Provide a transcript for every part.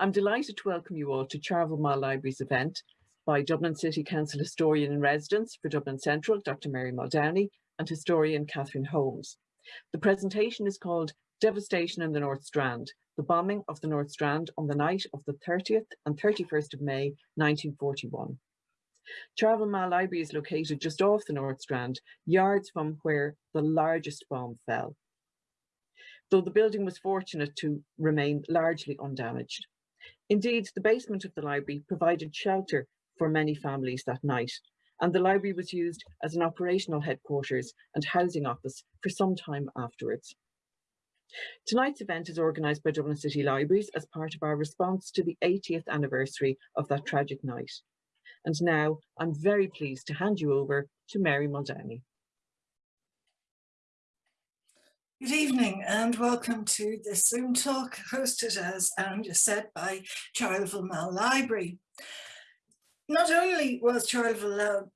I'm delighted to welcome you all to Charleville Mall Library's event by Dublin City Council Historian in Residence for Dublin Central, Dr Mary Muldowney, and historian Catherine Holmes. The presentation is called Devastation in the North Strand, the bombing of the North Strand on the night of the 30th and 31st of May 1941. Charleville Mall Library is located just off the North Strand, yards from where the largest bomb fell, though the building was fortunate to remain largely undamaged. Indeed, the basement of the library provided shelter for many families that night, and the library was used as an operational headquarters and housing office for some time afterwards. Tonight's event is organised by Dublin City Libraries as part of our response to the 80th anniversary of that tragic night. And now I'm very pleased to hand you over to Mary Muldowney. Good evening and welcome to this Zoom talk hosted as Anja said by Charleville Mall Library. Not only was Charleville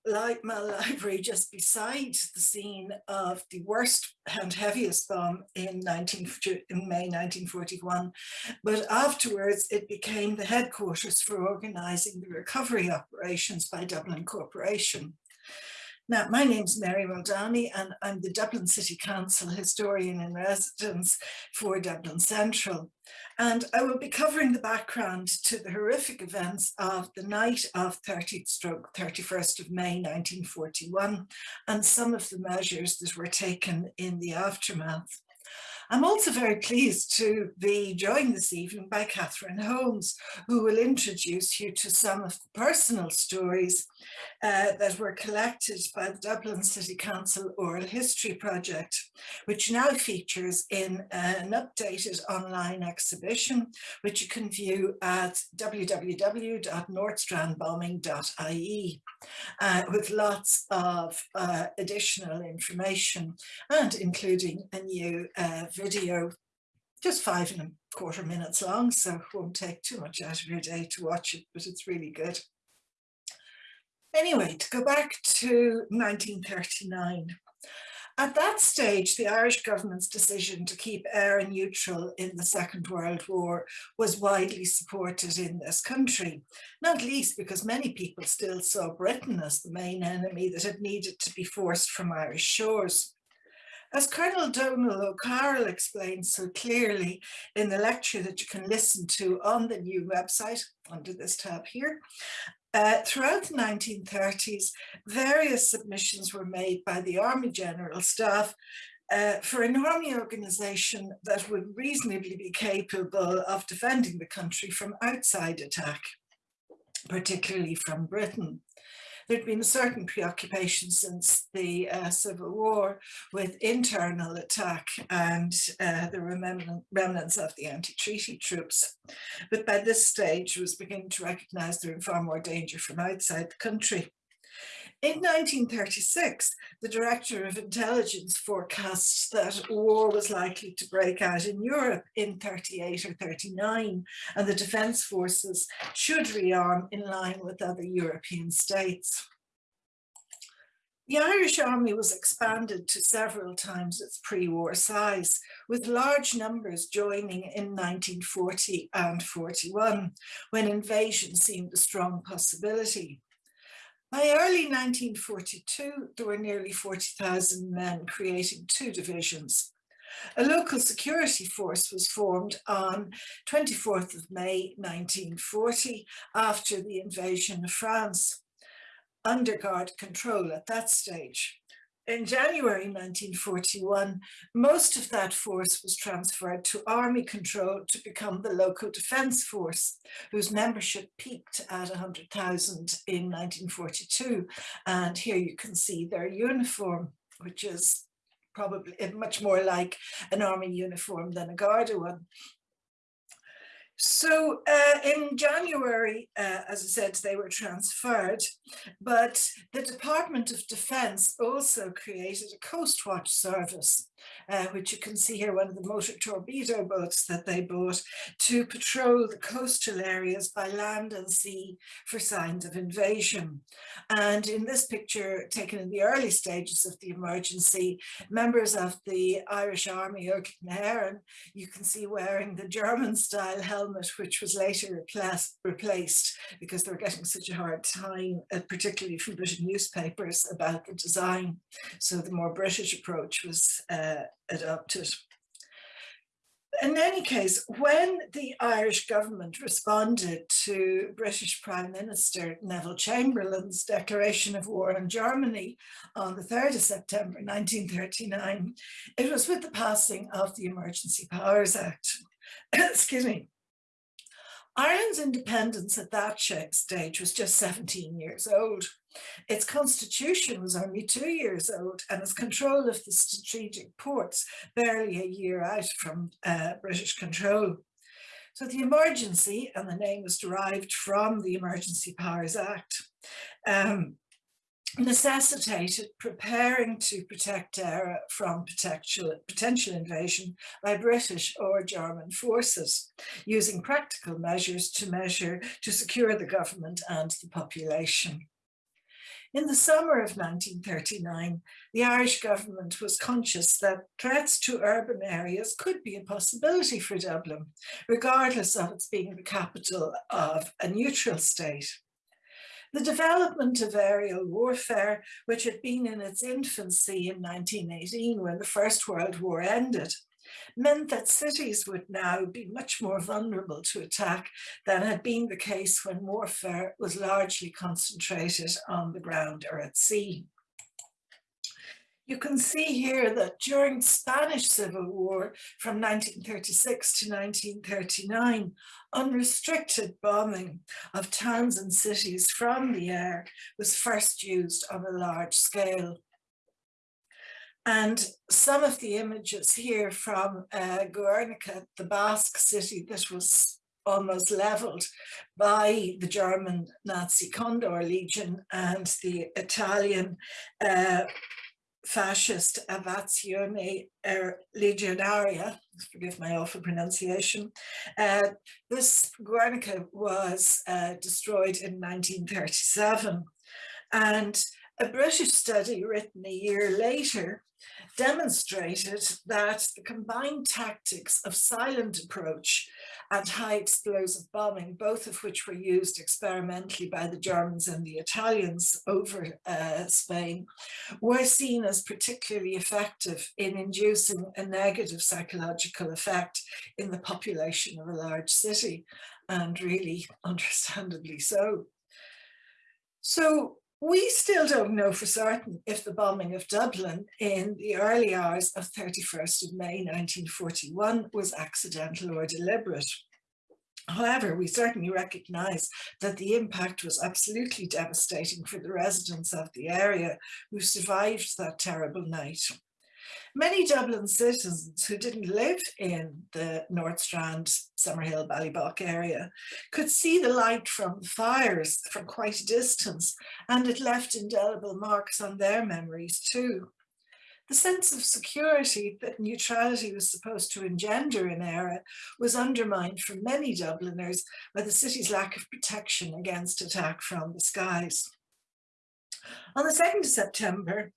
Mall Library just beside the scene of the worst and heaviest bomb in, 19, in May 1941, but afterwards it became the headquarters for organising the recovery operations by Dublin Corporation. Now, my name's Mary Muldowney and I'm the Dublin City Council Historian in Residence for Dublin Central. And I will be covering the background to the horrific events of the night of 30th stroke 31st of May 1941 and some of the measures that were taken in the aftermath. I'm also very pleased to be joined this evening by Catherine Holmes, who will introduce you to some of the personal stories uh, that were collected by the Dublin City Council Oral History Project, which now features in an updated online exhibition, which you can view at www.northstrandbombing.ie, uh, with lots of uh, additional information and including a new uh, video just five and a quarter minutes long, so it won't take too much out of your day to watch it, but it's really good. Anyway, to go back to 1939, at that stage, the Irish government's decision to keep Éire neutral in the Second World War was widely supported in this country, not least because many people still saw Britain as the main enemy that had needed to be forced from Irish shores. As Colonel Donal O'Carroll explained so clearly in the lecture that you can listen to on the new website under this tab here, uh, throughout the 1930s, various submissions were made by the Army General Staff uh, for an army organisation that would reasonably be capable of defending the country from outside attack, particularly from Britain there'd been a certain preoccupation since the uh, Civil War with internal attack and uh, the remnants of the anti-treaty troops. But by this stage was beginning to recognise there was far more danger from outside the country. In 1936, the Director of Intelligence forecasts that war was likely to break out in Europe in 38 or 39, and the defence forces should rearm in line with other European states. The Irish army was expanded to several times its pre-war size, with large numbers joining in 1940 and 41, when invasion seemed a strong possibility. By early 1942, there were nearly 40,000 men creating two divisions. A local security force was formed on 24th of May 1940 after the invasion of France, under guard control at that stage. In January 1941, most of that force was transferred to army control to become the local defence force, whose membership peaked at 100,000 in 1942. And here you can see their uniform, which is probably much more like an army uniform than a Garda one. So uh, in January, uh, as I said, they were transferred, but the Department of Defense also created a Coast Watch service uh, which you can see here, one of the motor torpedo boats that they bought to patrol the coastal areas by land and sea for signs of invasion. And in this picture, taken in the early stages of the emergency, members of the Irish Army O'Connor, you can see wearing the German style helmet, which was later replaced, replaced because they were getting such a hard time, uh, particularly from British newspapers about the design. So the more British approach was uh, adopted. In any case, when the Irish government responded to British Prime Minister Neville Chamberlain's declaration of war on Germany on the 3rd of September 1939, it was with the passing of the Emergency Powers Act. Excuse me. Ireland's independence at that stage was just 17 years old. Its constitution was only two years old and its control of the strategic ports barely a year out from uh, British control. So the emergency, and the name was derived from the Emergency Powers Act, um, necessitated preparing to protect Eire from potential, potential invasion by British or German forces, using practical measures to measure to secure the government and the population. In the summer of 1939, the Irish government was conscious that threats to urban areas could be a possibility for Dublin, regardless of its being the capital of a neutral state. The development of aerial warfare, which had been in its infancy in 1918 when the First World War ended, meant that cities would now be much more vulnerable to attack than had been the case when warfare was largely concentrated on the ground or at sea. You can see here that during the Spanish Civil War from 1936 to 1939, unrestricted bombing of towns and cities from the air was first used on a large scale. And some of the images here from uh, Guernica, the Basque city that was almost leveled by the German Nazi Condor Legion and the Italian uh, fascist Aviazione er Legionaria, forgive my awful pronunciation. Uh, this Guernica was uh, destroyed in 1937 and a British study written a year later demonstrated that the combined tactics of silent approach and high explosive bombing, both of which were used experimentally by the Germans and the Italians over uh, Spain, were seen as particularly effective in inducing a negative psychological effect in the population of a large city, and really understandably so. So we still don't know for certain if the bombing of Dublin in the early hours of 31st of May 1941 was accidental or deliberate. However, we certainly recognise that the impact was absolutely devastating for the residents of the area who survived that terrible night. Many Dublin citizens who didn't live in the North Strand, Summerhill, Ballybough area could see the light from the fires from quite a distance and it left indelible marks on their memories too. The sense of security that neutrality was supposed to engender in Éire was undermined for many Dubliners by the city's lack of protection against attack from the skies. On the 2nd of September,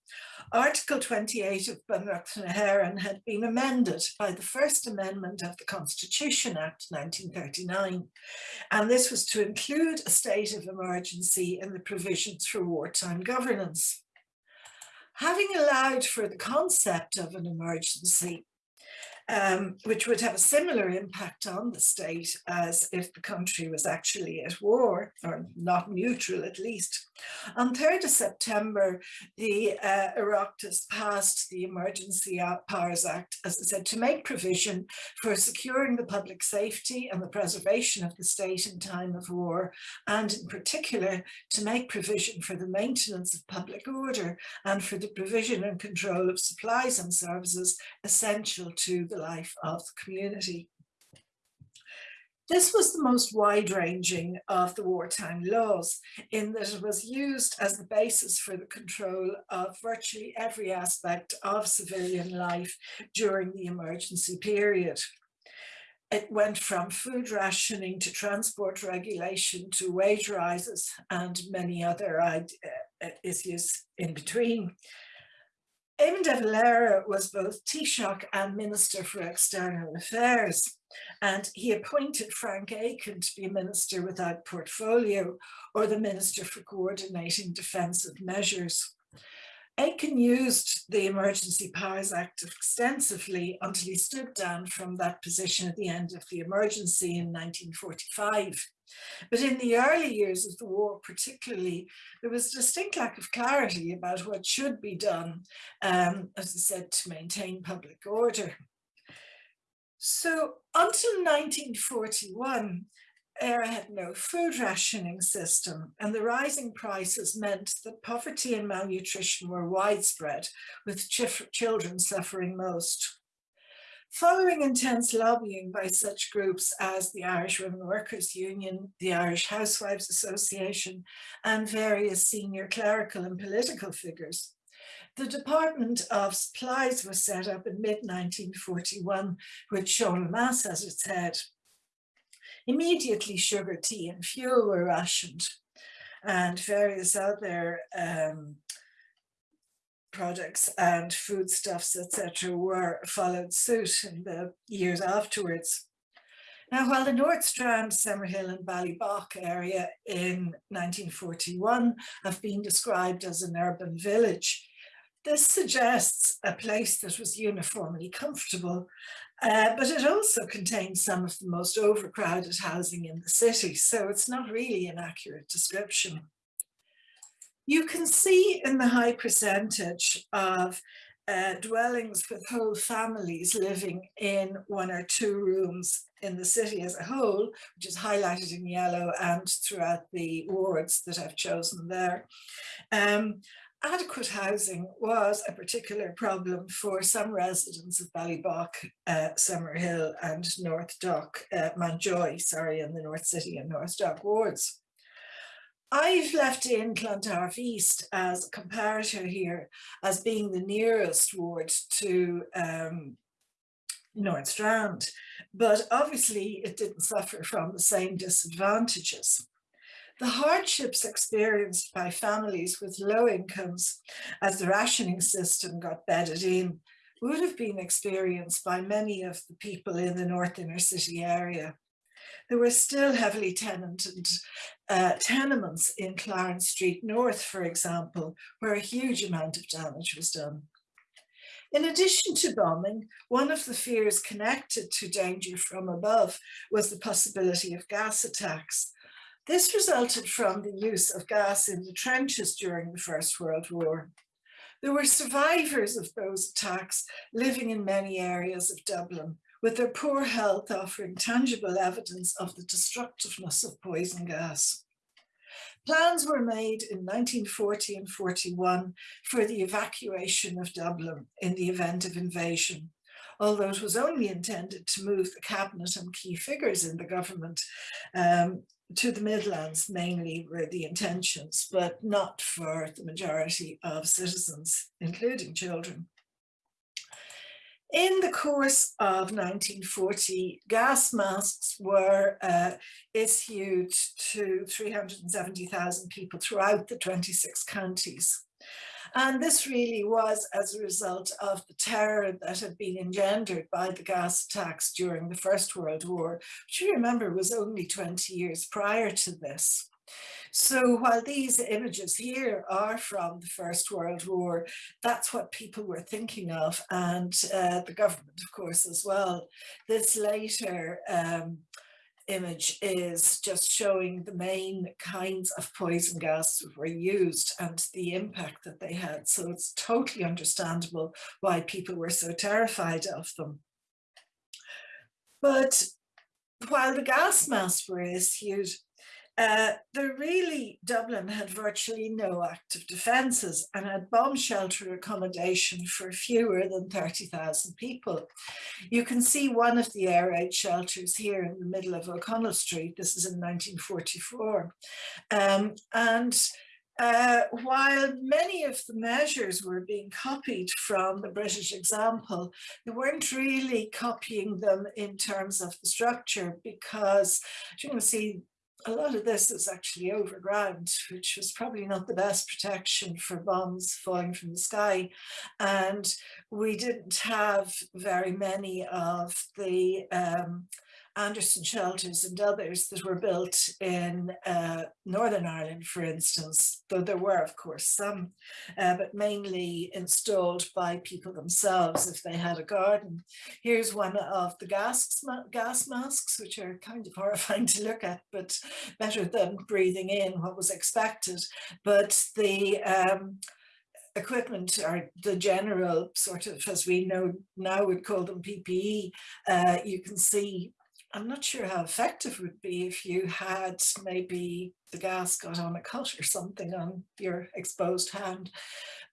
Article 28 of na hÉireann had been amended by the First Amendment of the Constitution Act 1939, and this was to include a state of emergency in the provisions for wartime governance. Having allowed for the concept of an emergency, um, which would have a similar impact on the state as if the country was actually at war, or not neutral at least. On 3rd of September, the uh, Oireachtas passed the Emergency Powers Act, as I said, to make provision for securing the public safety and the preservation of the state in time of war, and in particular, to make provision for the maintenance of public order and for the provision and control of supplies and services essential to the life of the community. This was the most wide-ranging of the wartime laws in that it was used as the basis for the control of virtually every aspect of civilian life during the emergency period. It went from food rationing to transport regulation to wage rises and many other uh, issues in between. Eamon de Valera was both Taoiseach and Minister for External Affairs, and he appointed Frank Aiken to be Minister without portfolio or the Minister for Coordinating Defensive Measures. Aiken used the Emergency Powers Act extensively until he stood down from that position at the end of the emergency in 1945. But in the early years of the war, particularly, there was a distinct lack of clarity about what should be done, um, as I said, to maintain public order. So until 1941, Éire had no food rationing system and the rising prices meant that poverty and malnutrition were widespread, with ch children suffering most. Following intense lobbying by such groups as the Irish Women Workers Union, the Irish Housewives Association, and various senior clerical and political figures, the Department of Supplies was set up in mid-1941 with Sean Lemass as its head. Immediately sugar, tea and fuel were rationed and various other um, products and foodstuffs, etc., were followed suit in the years afterwards. Now, while the North Strand, Summerhill and Ballybough area in 1941 have been described as an urban village, this suggests a place that was uniformly comfortable, uh, but it also contains some of the most overcrowded housing in the city, so it's not really an accurate description. You can see in the high percentage of uh, dwellings with whole families living in one or two rooms in the city as a whole, which is highlighted in yellow and throughout the wards that I've chosen there. Um, adequate housing was a particular problem for some residents of Ballybough, uh, Summerhill and North Dock, uh, Mountjoy, sorry, in the North City and North Dock wards. I've left in Clontarf East as a comparator here as being the nearest ward to um, North Strand, but obviously it didn't suffer from the same disadvantages. The hardships experienced by families with low incomes as the rationing system got bedded in would have been experienced by many of the people in the North Inner City area. There were still heavily tenanted uh, tenements in Clarence Street North, for example, where a huge amount of damage was done. In addition to bombing, one of the fears connected to danger from above was the possibility of gas attacks. This resulted from the use of gas in the trenches during the First World War. There were survivors of those attacks living in many areas of Dublin, with their poor health offering tangible evidence of the destructiveness of poison gas. Plans were made in 1940 and 41 for the evacuation of Dublin in the event of invasion, although it was only intended to move the cabinet and key figures in the government um, to the Midlands mainly were the intentions, but not for the majority of citizens, including children. In the course of 1940, gas masks were uh, issued to 370,000 people throughout the 26 counties. And this really was as a result of the terror that had been engendered by the gas attacks during the First World War, which you remember was only 20 years prior to this. So while these images here are from the First World War, that's what people were thinking of and uh, the government, of course, as well. This later um, image is just showing the main kinds of poison gas were used and the impact that they had. So it's totally understandable why people were so terrified of them. But while the gas masks were issued, uh, there really, Dublin had virtually no active defences and had bomb shelter accommodation for fewer than 30,000 people. You can see one of the air raid shelters here in the middle of O'Connell Street. This is in 1944. Um, and uh, while many of the measures were being copied from the British example, they weren't really copying them in terms of the structure because you can see a lot of this is actually overground, which was probably not the best protection for bombs falling from the sky. And we didn't have very many of the um, Anderson shelters and others that were built in uh, Northern Ireland, for instance, though there were, of course, some, uh, but mainly installed by people themselves if they had a garden. Here's one of the gas, gas masks, which are kind of horrifying to look at, but better than breathing in what was expected. But the um, equipment or the general sort of, as we know now would call them PPE, uh, you can see I'm not sure how effective it would be if you had maybe the gas got on a cut or something on your exposed hand.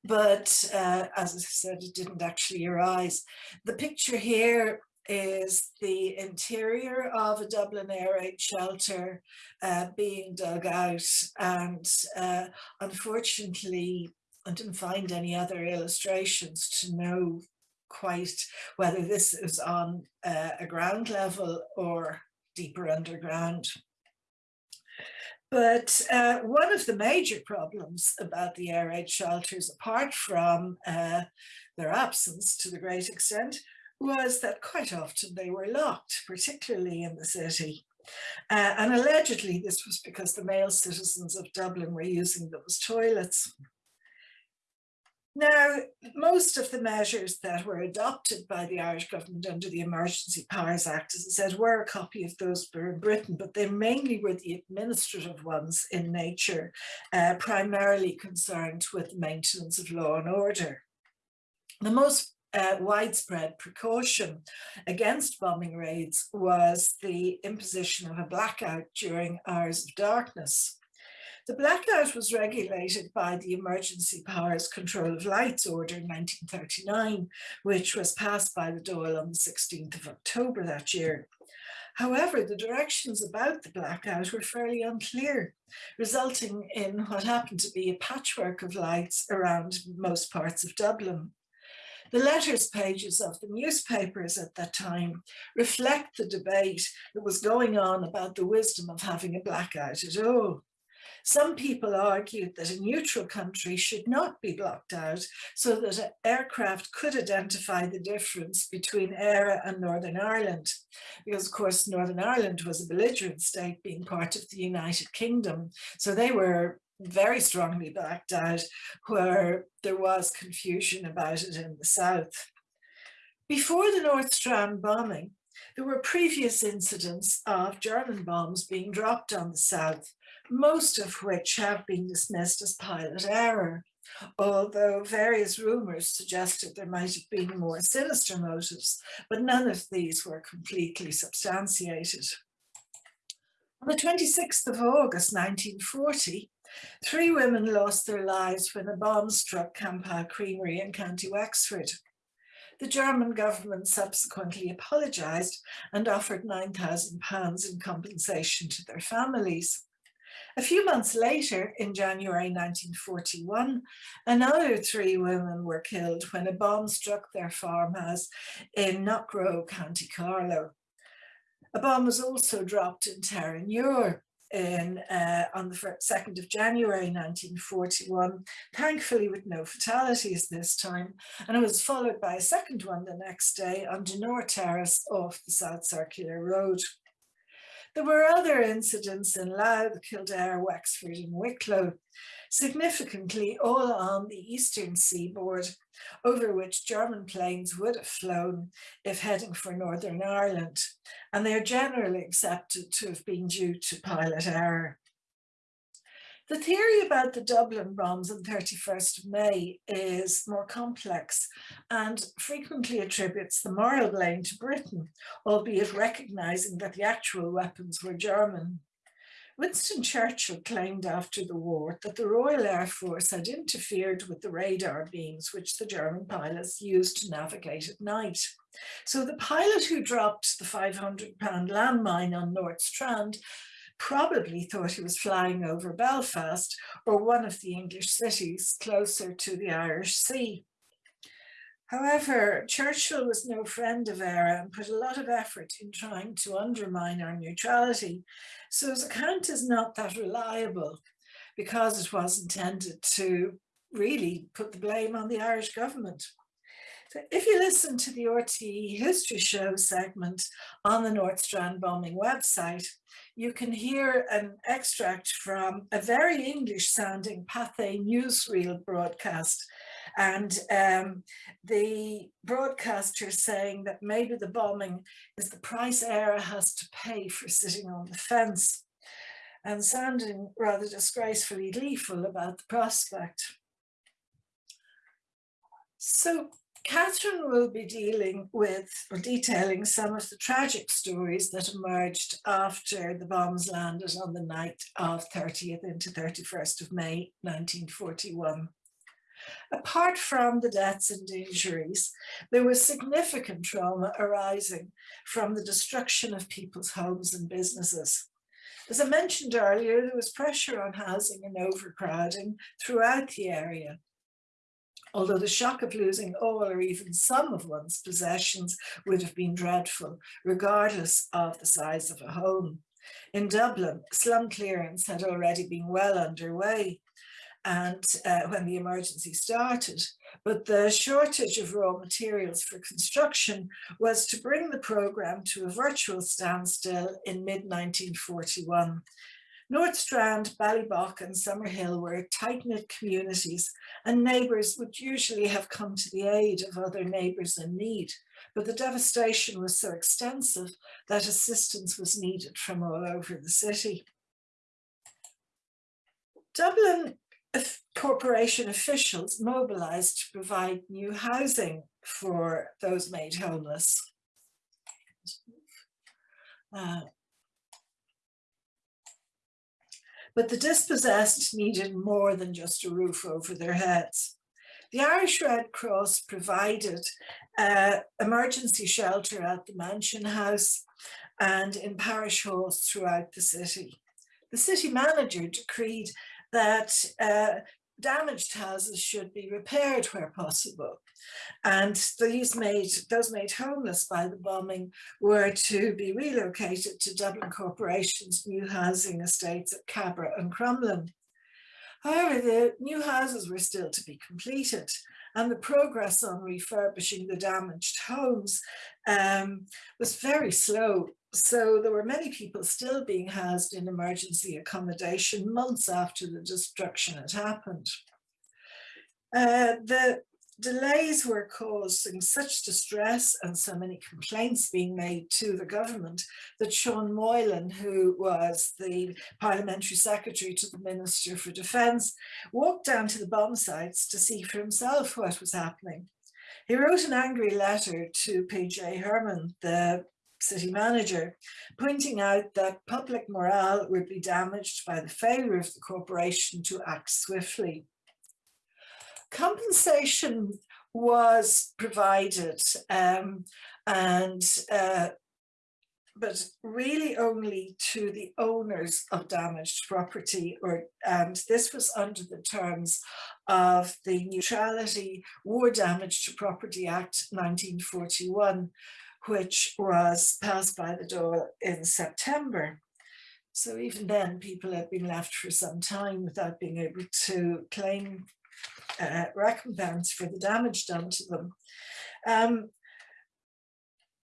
But uh, as I said, it didn't actually arise. The picture here is the interior of a Dublin air raid shelter uh, being dug out and uh, unfortunately I didn't find any other illustrations to know quite whether this is on uh, a ground level or deeper underground. But uh, one of the major problems about the air raid shelters, apart from uh, their absence to the great extent, was that quite often they were locked, particularly in the city. Uh, and allegedly this was because the male citizens of Dublin were using them as toilets. Now, most of the measures that were adopted by the Irish government under the Emergency Powers Act, as I said, were a copy of those in Britain, but they mainly were the administrative ones in nature, uh, primarily concerned with maintenance of law and order. The most uh, widespread precaution against bombing raids was the imposition of a blackout during hours of darkness. The blackout was regulated by the Emergency Powers Control of Lights Order in 1939, which was passed by the Dáil on the 16th of October that year. However, the directions about the blackout were fairly unclear, resulting in what happened to be a patchwork of lights around most parts of Dublin. The letters pages of the newspapers at that time reflect the debate that was going on about the wisdom of having a blackout at all. Some people argued that a neutral country should not be blocked out so that aircraft could identify the difference between Éire and Northern Ireland. Because of course, Northern Ireland was a belligerent state being part of the United Kingdom. So they were very strongly blacked out where there was confusion about it in the south. Before the North Strand bombing, there were previous incidents of German bombs being dropped on the south, most of which have been dismissed as pilot error, although various rumours suggested there might have been more sinister motives, but none of these were completely substantiated. On the 26th of August 1940, three women lost their lives when a bomb struck Campile Creamery in County Wexford. The German government subsequently apologised and offered £9,000 in compensation to their families. A few months later, in January 1941, another three women were killed when a bomb struck their farmhouse in Knockroe, County Carlow. A bomb was also dropped in Terenure in, uh, on the 2nd of January 1941, thankfully with no fatalities this time, and it was followed by a second one the next day on Donore Terrace off the South Circular Road. There were other incidents in Louth, Kildare, Wexford and Wicklow, significantly all on the eastern seaboard, over which German planes would have flown if heading for Northern Ireland, and they are generally accepted to have been due to pilot error. The theory about the Dublin bombs on 31st of May is more complex and frequently attributes the moral blame to Britain, albeit recognising that the actual weapons were German. Winston Churchill claimed after the war that the Royal Air Force had interfered with the radar beams which the German pilots used to navigate at night. So the pilot who dropped the 500 pound landmine on North Strand probably thought he was flying over Belfast or one of the English cities closer to the Irish Sea. However, Churchill was no friend of Éire and put a lot of effort in trying to undermine our neutrality. So his account is not that reliable because it was intended to really put the blame on the Irish government. So if you listen to the RTE History Show segment on the North Strand bombing website, you can hear an extract from a very English sounding Pathé newsreel broadcast and um, the broadcaster saying that maybe the bombing is the price Éire has to pay for sitting on the fence and sounding rather disgracefully gleeful about the prospect. So Catherine will be dealing with or detailing some of the tragic stories that emerged after the bombs landed on the night of 30th into 31st of May 1941. Apart from the deaths and injuries, there was significant trauma arising from the destruction of people's homes and businesses. As I mentioned earlier, there was pressure on housing and overcrowding throughout the area although the shock of losing all or even some of one's possessions would have been dreadful, regardless of the size of a home. In Dublin, slum clearance had already been well underway and uh, when the emergency started, but the shortage of raw materials for construction was to bring the programme to a virtual standstill in mid-1941. North Strand, Ballybough and Summerhill were tight-knit communities and neighbours would usually have come to the aid of other neighbours in need. But the devastation was so extensive that assistance was needed from all over the city. Dublin corporation officials mobilised to provide new housing for those made homeless. Uh, but the dispossessed needed more than just a roof over their heads. The Irish Red Cross provided uh, emergency shelter at the Mansion House and in parish halls throughout the city. The city manager decreed that uh, damaged houses should be repaired where possible. And these made, those made homeless by the bombing were to be relocated to Dublin Corporation's new housing estates at Cabra and Crumlin. However, the new houses were still to be completed and the progress on refurbishing the damaged homes um, was very slow so there were many people still being housed in emergency accommodation months after the destruction had happened. Uh, the delays were causing such distress and so many complaints being made to the government that Sean Moylan, who was the parliamentary secretary to the Minister for Defence, walked down to the bomb sites to see for himself what was happening. He wrote an angry letter to PJ Hernon, the city manager, pointing out that public morale would be damaged by the failure of the corporation to act swiftly. Compensation was provided um, and uh, but really only to the owners of damaged property or and this was under the terms of the Neutrality War Damage to Property Act 1941 which was passed by the Dáil in September. So even then, people had been left for some time without being able to claim uh, recompense for the damage done to them. Um,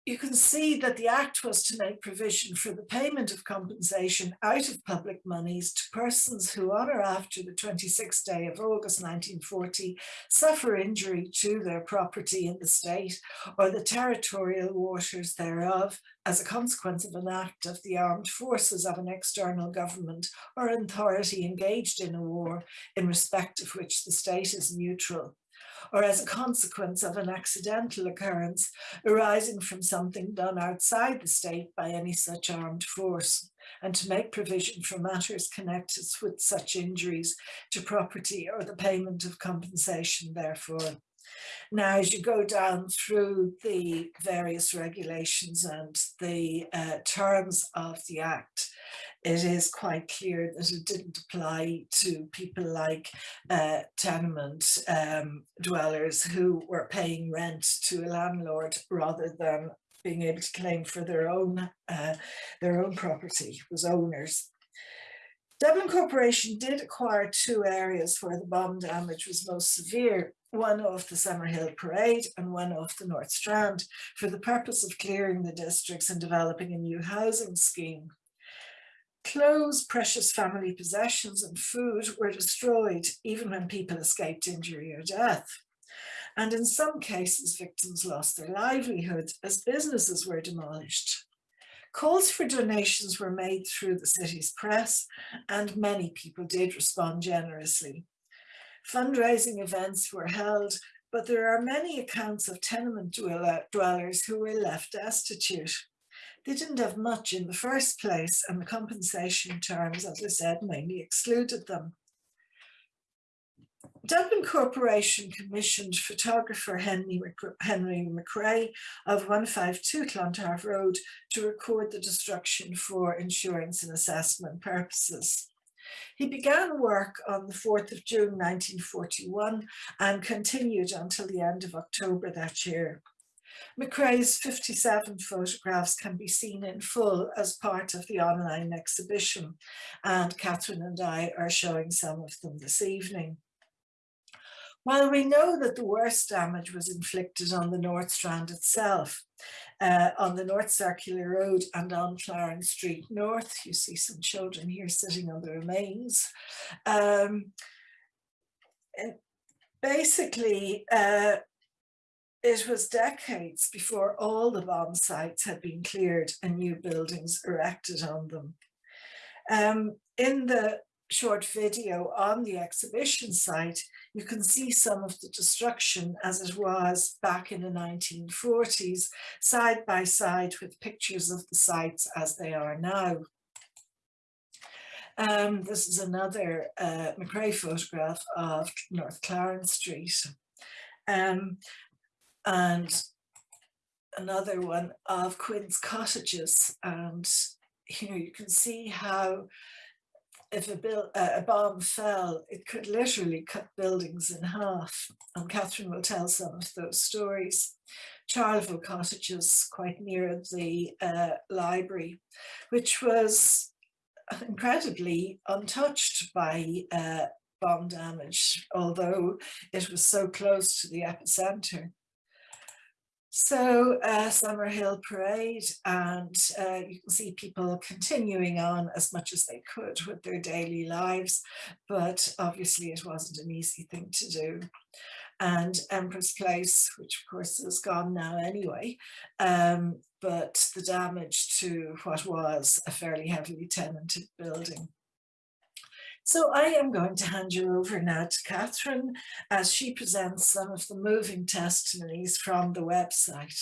you can see that the Act was to make provision for the payment of compensation out of public monies to persons who on or after the 26th day of August 1940 suffer injury to their property in the state or the territorial waters thereof as a consequence of an act of the armed forces of an external government or authority engaged in a war in respect of which the state is neutral or as a consequence of an accidental occurrence arising from something done outside the state by any such armed force, and to make provision for matters connected with such injuries to property or the payment of compensation therefore. Now, as you go down through the various regulations and the uh, terms of the Act, it is quite clear that it didn't apply to people like uh, tenement um, dwellers who were paying rent to a landlord rather than being able to claim for their own uh, their own property was owners. Dublin Corporation did acquire two areas where the bomb damage was most severe, one off the Summerhill Parade and one off the North Strand, for the purpose of clearing the districts and developing a new housing scheme. Clothes, precious family possessions and food were destroyed even when people escaped injury or death. And in some cases, victims lost their livelihood as businesses were demolished. Calls for donations were made through the city's press and many people did respond generously. Fundraising events were held, but there are many accounts of tenement dwellers who were left destitute. They didn't have much in the first place and the compensation terms, as I said, mainly excluded them. Dublin Corporation commissioned photographer Henry, Henry McRae of 152 Clontarf Road to record the destruction for insurance and assessment purposes. He began work on the 4th of June 1941 and continued until the end of October that year. McRae's 57 photographs can be seen in full as part of the online exhibition and Catherine and I are showing some of them this evening. While we know that the worst damage was inflicted on the North Strand itself, uh, on the North Circular Road and on Clarence Street North, you see some children here sitting on the remains. Um, basically, uh, it was decades before all the bomb sites had been cleared and new buildings erected on them. Um, in the short video on the exhibition site, you can see some of the destruction as it was back in the 1940s, side by side with pictures of the sites as they are now. Um, this is another uh, McRae photograph of North Clarence Street. Um, and another one of Quinn's cottages. And you know, you can see how if a, bill, uh, a bomb fell, it could literally cut buildings in half. And Catherine will tell some of those stories. Charleville cottages quite near the uh, library, which was incredibly untouched by uh, bomb damage, although it was so close to the epicenter. So uh, Summerhill Parade and uh, you can see people continuing on as much as they could with their daily lives, but obviously it wasn't an easy thing to do. And Empress Place, which of course is gone now anyway, um, but the damage to what was a fairly heavily tenanted building. So I am going to hand you over now to Catherine as she presents some of the moving testimonies from the website.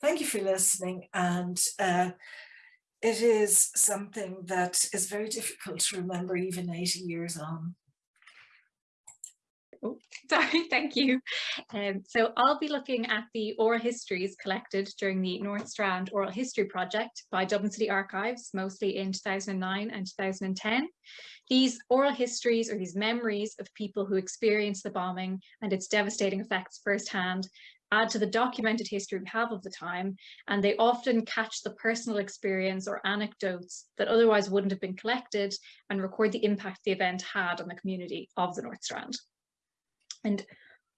Thank you for listening and uh, it is something that is very difficult to remember even 80 years on. Oh, sorry, thank you. Um, so I'll be looking at the oral histories collected during the North Strand Oral History Project by Dublin City Archives, mostly in 2009 and 2010. These oral histories or these memories of people who experienced the bombing and its devastating effects firsthand add to the documented history we have of the time, and they often catch the personal experience or anecdotes that otherwise wouldn't have been collected and record the impact the event had on the community of the North Strand. And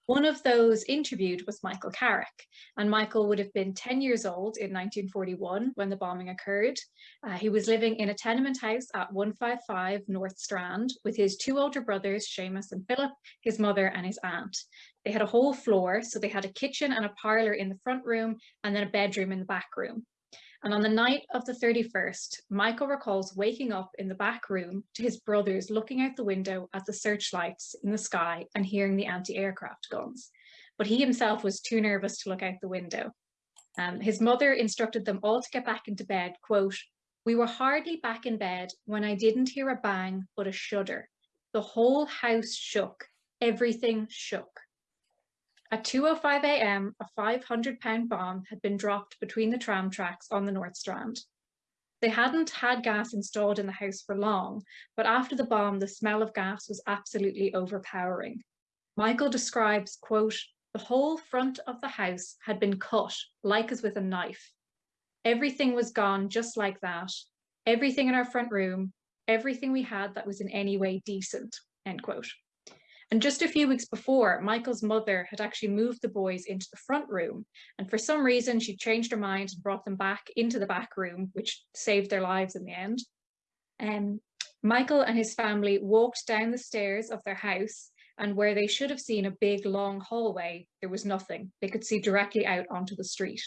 one of those interviewed was Michael Carrick, and Michael would have been 10 years old in 1941 when the bombing occurred. Uh, he was living in a tenement house at 155 North Strand with his two older brothers, Seamus and Philip, his mother and his aunt. They had a whole floor, so they had a kitchen and a parlour in the front room and then a bedroom in the back room. And on the night of the 31st, Michael recalls waking up in the back room to his brothers looking out the window at the searchlights in the sky and hearing the anti-aircraft guns. but he himself was too nervous to look out the window. Um, his mother instructed them all to get back into bed, quote, we were hardly back in bed when I didn't hear a bang but a shudder. The whole house shook, everything shook. At 2.05 a.m., a 500 pound bomb had been dropped between the tram tracks on the North Strand. They hadn't had gas installed in the house for long, but after the bomb, the smell of gas was absolutely overpowering. Michael describes, quote, the whole front of the house had been cut, like as with a knife. Everything was gone just like that. Everything in our front room, everything we had that was in any way decent, end quote. And just a few weeks before, Michael's mother had actually moved the boys into the front room. And for some reason, she changed her mind and brought them back into the back room, which saved their lives in the end. Um, Michael and his family walked down the stairs of their house and where they should have seen a big long hallway, there was nothing. They could see directly out onto the street.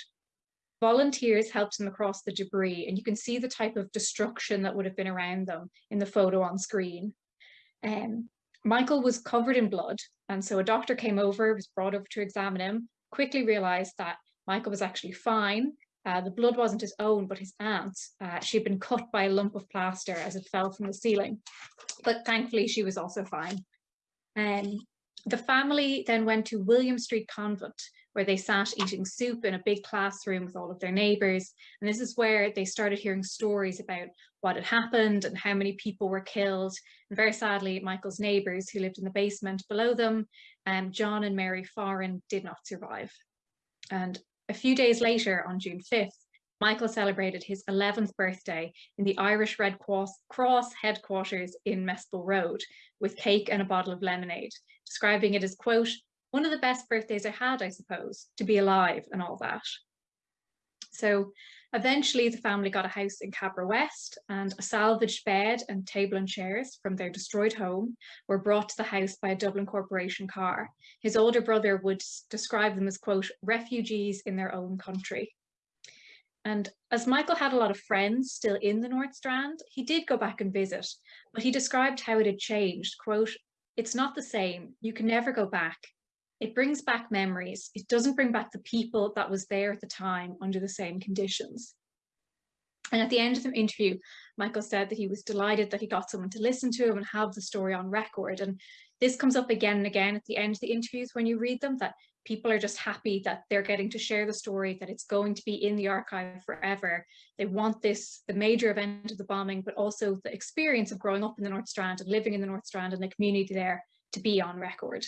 Volunteers helped them across the debris and you can see the type of destruction that would have been around them in the photo on screen. Um, Michael was covered in blood and so a doctor came over, was brought over to examine him, quickly realised that Michael was actually fine. Uh, the blood wasn't his own, but his aunt's. Uh, she'd been cut by a lump of plaster as it fell from the ceiling. But thankfully, she was also fine. Um, the family then went to William Street Convent, where they sat eating soup in a big classroom with all of their neighbours. And this is where they started hearing stories about what had happened and how many people were killed. And very sadly, Michael's neighbours who lived in the basement below them, um, John and Mary Foran, did not survive. And a few days later, on June 5th, Michael celebrated his 11th birthday in the Irish Red Cross headquarters in Mespil Road with cake and a bottle of lemonade, describing it as, quote, one of the best birthdays I had, I suppose, to be alive and all that. So eventually the family got a house in Cabra West and a salvaged bed and table and chairs from their destroyed home were brought to the house by a Dublin Corporation car. His older brother would describe them as, quote, refugees in their own country. And as Michael had a lot of friends still in the North Strand, he did go back and visit, but he described how it had changed, quote, it's not the same, you can never go back. It brings back memories. It doesn't bring back the people that was there at the time under the same conditions. And at the end of the interview, Michael said that he was delighted that he got someone to listen to him and have the story on record. And this comes up again and again at the end of the interviews when you read them, that people are just happy that they're getting to share the story, that it's going to be in the archive forever. They want this, the major event of the bombing, but also the experience of growing up in the North Strand and living in the North Strand and the community there to be on record.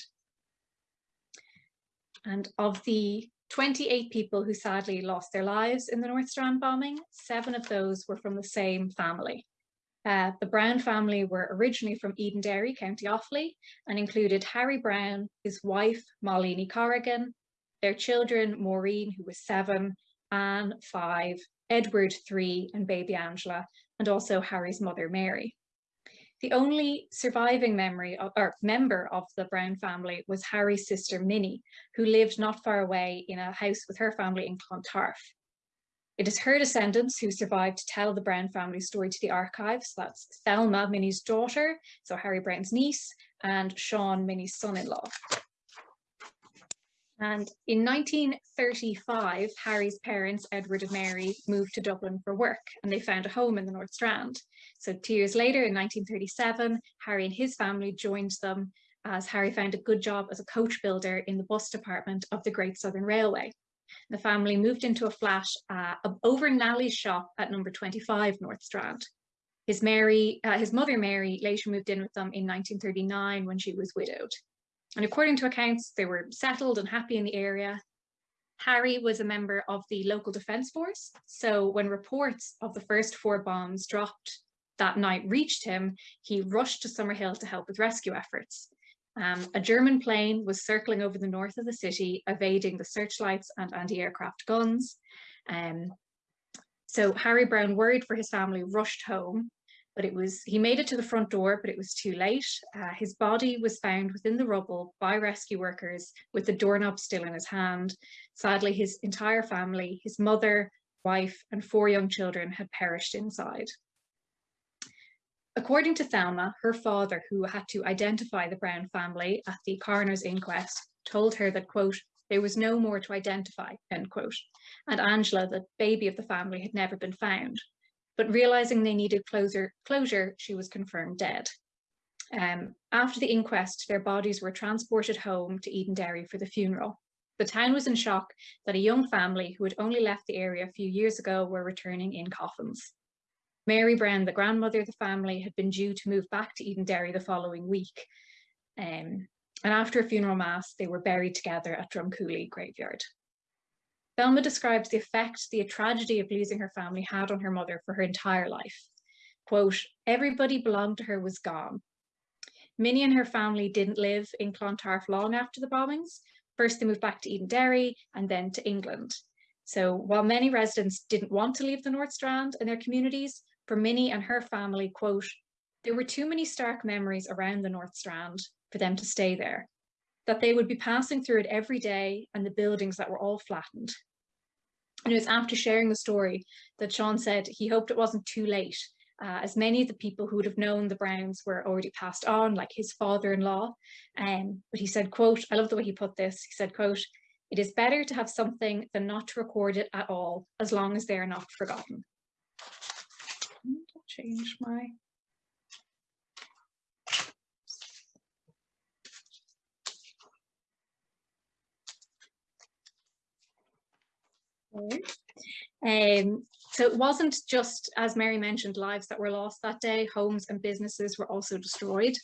And of the 28 people who sadly lost their lives in the North Strand bombing, seven of those were from the same family. Uh, the Brown family were originally from Edenderry, County Offaly, and included Harry Brown, his wife, Molly Corrigan, their children, Maureen, who was seven, Anne, five, Edward, three, and baby Angela, and also Harry's mother, Mary. The only surviving memory of, or member of the Brown family was Harry's sister, Minnie, who lived not far away in a house with her family in Clontarf. It is her descendants who survived to tell the Brown family story to the archives. That's Thelma, Minnie's daughter, so Harry Brown's niece, and Sean, Minnie's son-in-law. And in 1935, Harry's parents, Edward and Mary, moved to Dublin for work and they found a home in the North Strand. So two years later, in 1937, Harry and his family joined them as Harry found a good job as a coach builder in the bus department of the Great Southern Railway. The family moved into a flat uh, over Nally's shop at number 25 North Strand. His, Mary, uh, his mother Mary later moved in with them in 1939 when she was widowed. And according to accounts, they were settled and happy in the area. Harry was a member of the local defence force. So when reports of the first four bombs dropped that night reached him, he rushed to Summerhill to help with rescue efforts. Um, a German plane was circling over the north of the city, evading the searchlights and anti-aircraft guns. Um, so Harry Brown, worried for his family, rushed home, but it was he made it to the front door, but it was too late. Uh, his body was found within the rubble by rescue workers with the doorknob still in his hand. Sadly, his entire family, his mother, wife, and four young children had perished inside. According to Thelma, her father, who had to identify the Brown family at the coroner's inquest, told her that, quote, there was no more to identify, end quote. And Angela, the baby of the family, had never been found. But realizing they needed closure, closure she was confirmed dead. Um, after the inquest, their bodies were transported home to Edenderry for the funeral. The town was in shock that a young family who had only left the area a few years ago were returning in coffins. Mary Brown, the grandmother of the family, had been due to move back to Edenderry the following week. Um, and after a funeral mass, they were buried together at Drumcooley graveyard. Thelma describes the effect the tragedy of losing her family had on her mother for her entire life. Quote, everybody belonged to her was gone. Minnie and her family didn't live in Clontarf long after the bombings. First they moved back to Eden Edenderry and then to England. So while many residents didn't want to leave the North Strand and their communities, for Minnie and her family, quote, there were too many stark memories around the North Strand for them to stay there, that they would be passing through it every day and the buildings that were all flattened. And it was after sharing the story that Sean said he hoped it wasn't too late uh, as many of the people who would have known the Browns were already passed on, like his father-in-law. Um, but he said, quote, I love the way he put this, he said, quote, it is better to have something than not to record it at all, as long as they are not forgotten. Change my Um, so it wasn't just, as Mary mentioned, lives that were lost that day, homes and businesses were also destroyed.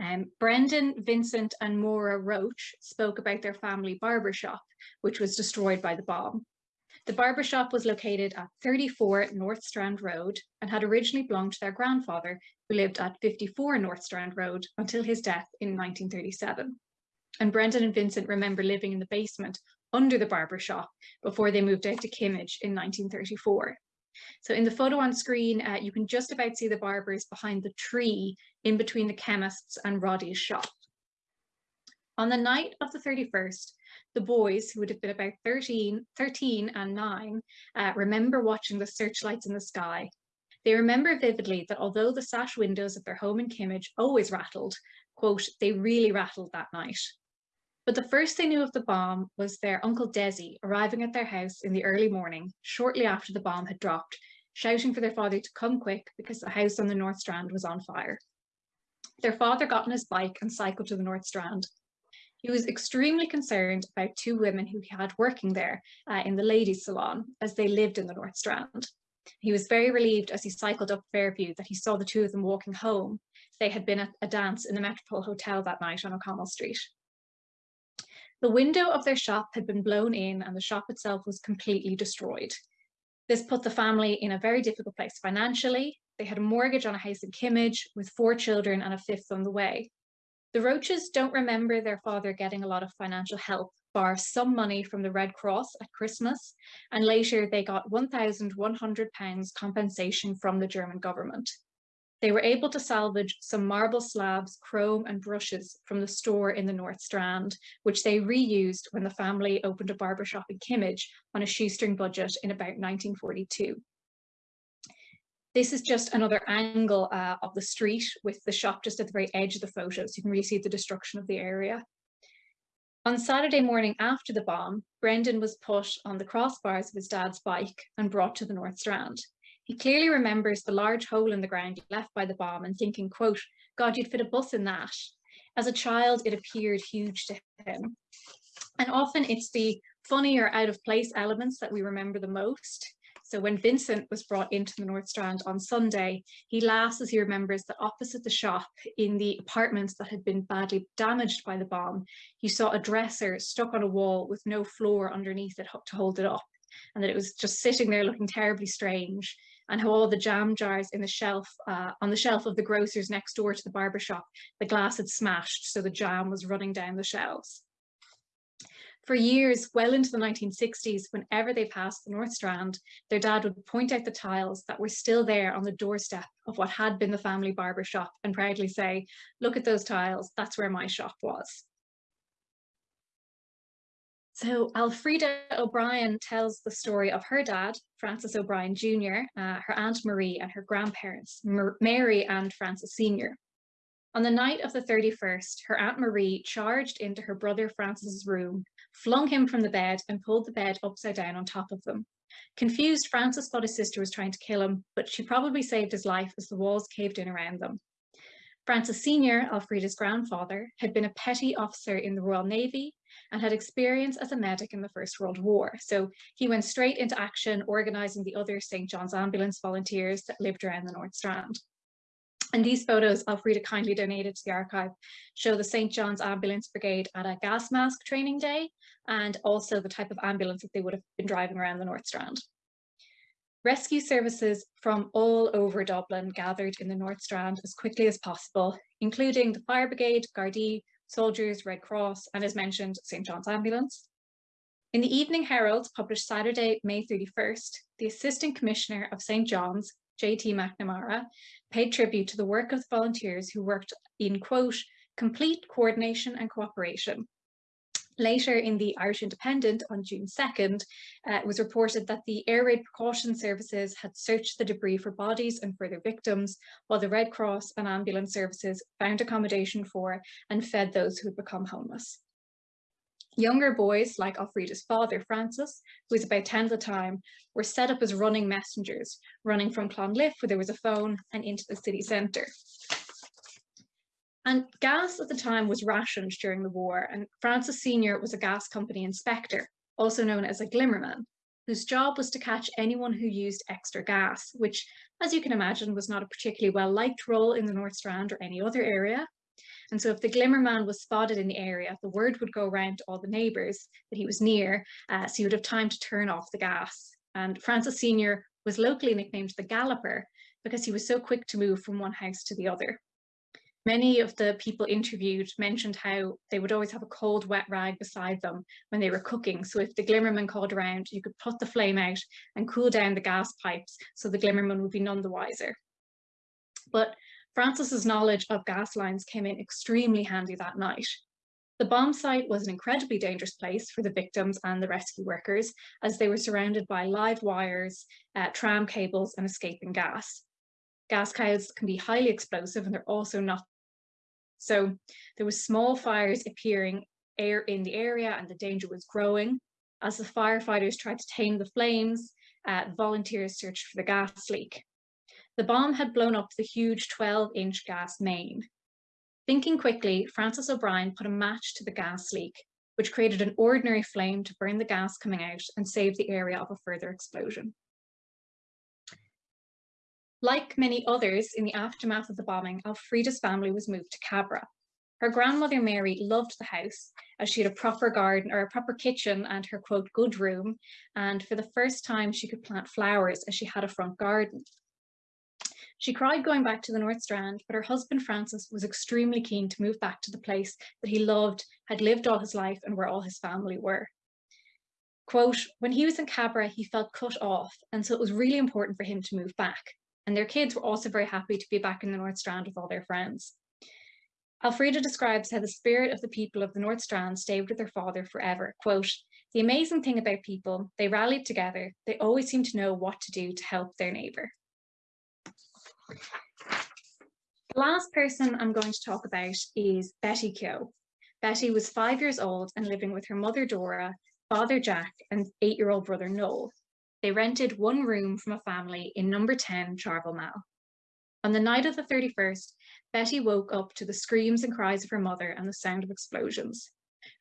Um, Brendan, Vincent and Maura Roach spoke about their family barber shop, which was destroyed by the bomb. The barber shop was located at 34 North Strand Road and had originally belonged to their grandfather, who lived at 54 North Strand Road until his death in 1937. And Brendan and Vincent remember living in the basement under the barber shop before they moved out to Kimmage in 1934. So in the photo on screen, uh, you can just about see the barbers behind the tree in between the chemist's and Roddy's shop. On the night of the 31st, the boys, who would have been about 13, 13 and 9, uh, remember watching the searchlights in the sky. They remember vividly that although the sash windows of their home in Kimmage always rattled, quote, they really rattled that night. But the first they knew of the bomb was their Uncle Desi arriving at their house in the early morning, shortly after the bomb had dropped, shouting for their father to come quick because the house on the North Strand was on fire. Their father got on his bike and cycled to the North Strand. He was extremely concerned about two women who he had working there uh, in the ladies' salon as they lived in the North Strand. He was very relieved as he cycled up Fairview that he saw the two of them walking home. They had been at a dance in the Metropole Hotel that night on O'Connell Street. The window of their shop had been blown in and the shop itself was completely destroyed. This put the family in a very difficult place financially. They had a mortgage on a house in Kimmage with four children and a fifth on the way. The Roaches don't remember their father getting a lot of financial help, bar some money from the Red Cross at Christmas, and later they got £1,100 compensation from the German government. They were able to salvage some marble slabs, chrome and brushes from the store in the North Strand, which they reused when the family opened a barber shop in Kimmage on a shoestring budget in about 1942. This is just another angle uh, of the street with the shop just at the very edge of the photo, so you can really see the destruction of the area. On Saturday morning after the bomb, Brendan was put on the crossbars of his dad's bike and brought to the North Strand. He clearly remembers the large hole in the ground left by the bomb and thinking, quote, God, you'd fit a bus in that. As a child, it appeared huge to him. And often it's the funny or out of place elements that we remember the most. So when Vincent was brought into the North Strand on Sunday, he laughs as he remembers that opposite the shop in the apartments that had been badly damaged by the bomb, he saw a dresser stuck on a wall with no floor underneath it to hold it up and that it was just sitting there looking terribly strange and how all the jam jars in the shelf, uh, on the shelf of the grocers next door to the barber shop, the glass had smashed, so the jam was running down the shelves. For years, well into the 1960s, whenever they passed the North Strand, their dad would point out the tiles that were still there on the doorstep of what had been the family barber shop and proudly say, look at those tiles, that's where my shop was. So Elfrida O'Brien tells the story of her dad, Francis O'Brien Jr., uh, her Aunt Marie and her grandparents, Mar Mary and Francis Sr. On the night of the 31st, her Aunt Marie charged into her brother Francis's room, flung him from the bed and pulled the bed upside down on top of them. Confused, Francis thought his sister was trying to kill him, but she probably saved his life as the walls caved in around them. Francis Sr., Elfrida's grandfather, had been a petty officer in the Royal Navy and had experience as a medic in the First World War. So he went straight into action, organising the other St. John's ambulance volunteers that lived around the North Strand. And these photos Elfrida kindly donated to the archive show the St. John's Ambulance Brigade at a gas mask training day and also the type of ambulance that they would have been driving around the North Strand. Rescue services from all over Dublin gathered in the North Strand as quickly as possible, including the Fire Brigade, Gardaí, soldiers, Red Cross, and as mentioned, St. John's Ambulance. In the Evening Herald, published Saturday, May 31st, the Assistant Commissioner of St. John's, J.T. McNamara, paid tribute to the work of the volunteers who worked in, quote, complete coordination and cooperation, Later in the Irish Independent on June 2nd, uh, it was reported that the air raid precaution services had searched the debris for bodies and further victims, while the Red Cross and ambulance services found accommodation for and fed those who had become homeless. Younger boys, like Elfrida's father, Francis, who was about 10 at the time, were set up as running messengers, running from Clonliffe, where there was a phone, and into the city centre. And gas at the time was rationed during the war, and Francis Sr. was a gas company inspector, also known as a glimmerman, whose job was to catch anyone who used extra gas, which, as you can imagine, was not a particularly well-liked role in the North Strand or any other area. And so if the glimmerman was spotted in the area, the word would go around to all the neighbours that he was near, uh, so he would have time to turn off the gas. And Francis Sr. was locally nicknamed the Galloper because he was so quick to move from one house to the other. Many of the people interviewed mentioned how they would always have a cold, wet rag beside them when they were cooking. So if the glimmerman called around, you could put the flame out and cool down the gas pipes so the glimmerman would be none the wiser. But Francis's knowledge of gas lines came in extremely handy that night. The bomb site was an incredibly dangerous place for the victims and the rescue workers as they were surrounded by live wires, uh, tram cables and escaping gas. Gas clouds can be highly explosive and they're also not so there were small fires appearing air in the area and the danger was growing. As the firefighters tried to tame the flames, uh, volunteers searched for the gas leak. The bomb had blown up the huge 12-inch gas main. Thinking quickly, Francis O'Brien put a match to the gas leak, which created an ordinary flame to burn the gas coming out and save the area of a further explosion. Like many others in the aftermath of the bombing, Elfrida's family was moved to Cabra. Her grandmother Mary loved the house as she had a proper garden or a proper kitchen and her quote good room and for the first time she could plant flowers as she had a front garden. She cried going back to the North Strand, but her husband Francis was extremely keen to move back to the place that he loved, had lived all his life and where all his family were. Quote, when he was in Cabra, he felt cut off, and so it was really important for him to move back and their kids were also very happy to be back in the North Strand with all their friends. Elfrida describes how the spirit of the people of the North Strand stayed with their father forever. Quote, the amazing thing about people, they rallied together. They always seemed to know what to do to help their neighbour. The last person I'm going to talk about is Betty Keogh. Betty was five years old and living with her mother Dora, father Jack and eight-year-old brother Noel. They rented one room from a family in number 10 Charleville Mall. On the night of the 31st, Betty woke up to the screams and cries of her mother and the sound of explosions.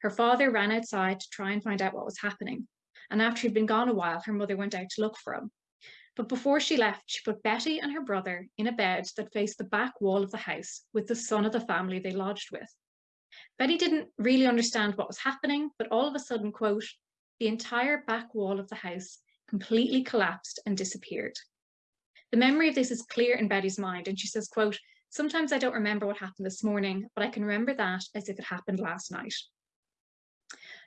Her father ran outside to try and find out what was happening, and after he'd been gone a while, her mother went out to look for him. But before she left, she put Betty and her brother in a bed that faced the back wall of the house with the son of the family they lodged with. Betty didn't really understand what was happening, but all of a sudden, quote, the entire back wall of the house completely collapsed and disappeared. The memory of this is clear in Betty's mind and she says, quote, sometimes I don't remember what happened this morning, but I can remember that as if it happened last night.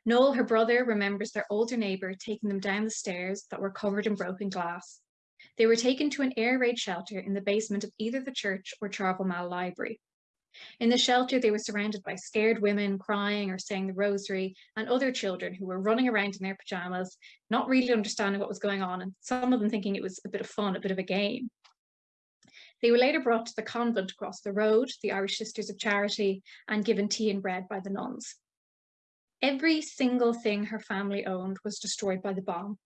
Noel, her brother, remembers their older neighbour taking them down the stairs that were covered in broken glass. They were taken to an air raid shelter in the basement of either the church or Charleville Mall Library. In the shelter, they were surrounded by scared women crying or saying the rosary and other children who were running around in their pajamas, not really understanding what was going on, and some of them thinking it was a bit of fun, a bit of a game. They were later brought to the convent across the road, the Irish Sisters of Charity, and given tea and bread by the nuns. Every single thing her family owned was destroyed by the bomb.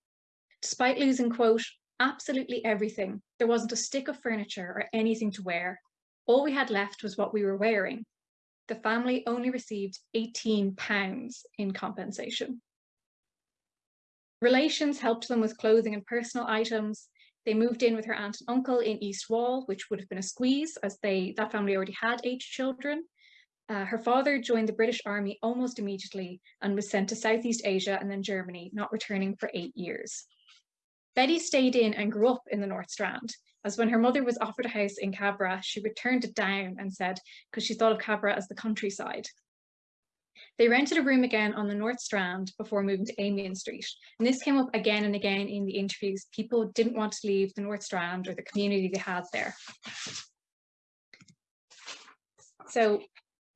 Despite losing, quote, absolutely everything, there wasn't a stick of furniture or anything to wear. All we had left was what we were wearing. The family only received 18 pounds in compensation. Relations helped them with clothing and personal items. They moved in with her aunt and uncle in East Wall, which would have been a squeeze as they that family already had eight children. Uh, her father joined the British Army almost immediately and was sent to Southeast Asia and then Germany, not returning for eight years. Betty stayed in and grew up in the North Strand, as when her mother was offered a house in Cabra, she returned it down and said, because she thought of Cabra as the countryside. They rented a room again on the North Strand before moving to Amiens Street. And this came up again and again in the interviews. People didn't want to leave the North Strand or the community they had there. So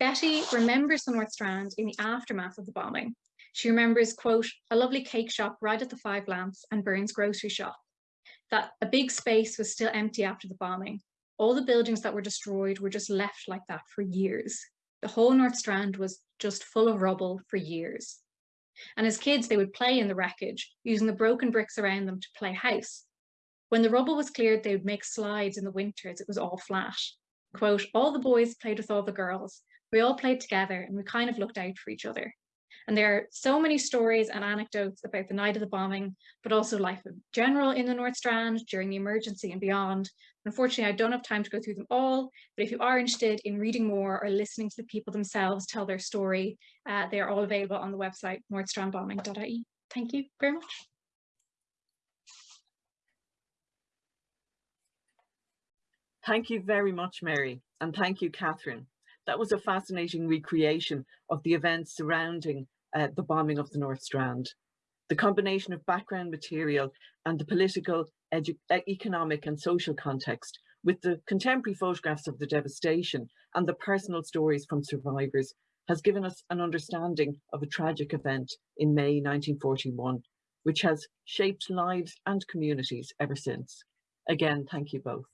Betty remembers the North Strand in the aftermath of the bombing. She remembers, quote, a lovely cake shop right at the Five Lamps and Burns grocery shop. That a big space was still empty after the bombing. All the buildings that were destroyed were just left like that for years. The whole North Strand was just full of rubble for years. And as kids, they would play in the wreckage, using the broken bricks around them to play house. When the rubble was cleared, they would make slides in the winters. It was all flat. Quote, all the boys played with all the girls. We all played together and we kind of looked out for each other. And there are so many stories and anecdotes about the night of the bombing, but also life in general in the North Strand during the emergency and beyond. Unfortunately, I don't have time to go through them all, but if you are interested in reading more or listening to the people themselves tell their story, uh, they are all available on the website northstrandbombing.ie. Thank you very much. Thank you very much, Mary, and thank you, Catherine. That was a fascinating recreation of the events surrounding uh, the bombing of the North Strand. The combination of background material and the political, economic and social context with the contemporary photographs of the devastation and the personal stories from survivors has given us an understanding of a tragic event in May 1941, which has shaped lives and communities ever since. Again, thank you both.